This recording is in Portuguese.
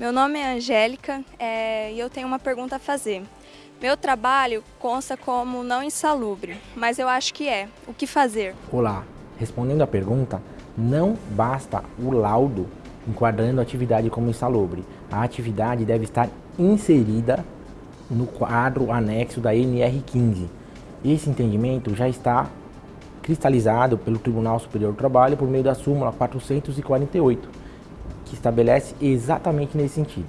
Meu nome é Angélica é, e eu tenho uma pergunta a fazer. Meu trabalho consta como não insalubre, mas eu acho que é. O que fazer? Olá, respondendo à pergunta, não basta o laudo enquadrando a atividade como insalubre. A atividade deve estar inserida no quadro anexo da NR15. Esse entendimento já está cristalizado pelo Tribunal Superior do Trabalho por meio da súmula 448, que estabelece exatamente nesse sentido.